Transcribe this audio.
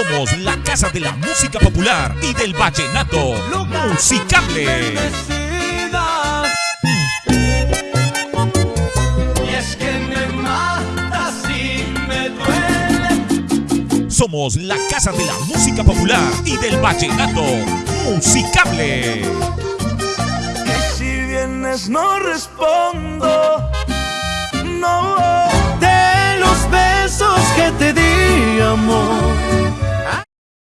Somos la casa de la música popular y del vallenato musicable. Y es que me matas y me duele. Somos la casa de la música popular y del vallenato musicable. Y si vienes no respondo